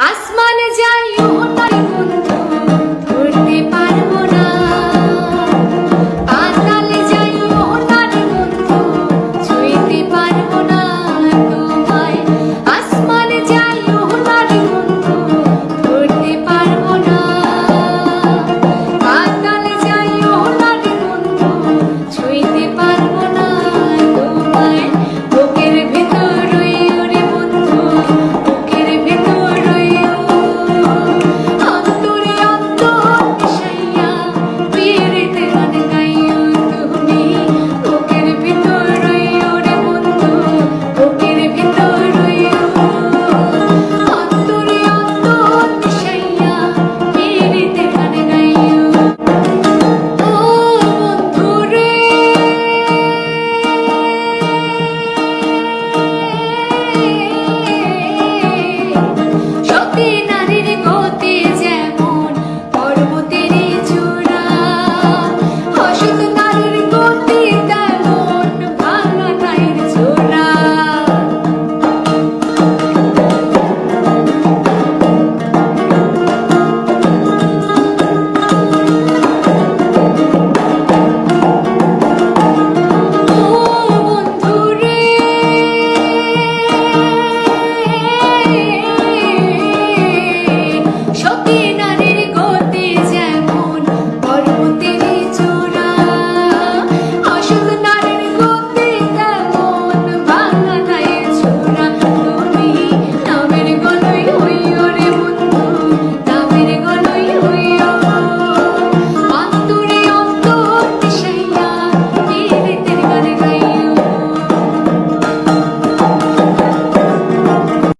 আসমানে যাই ও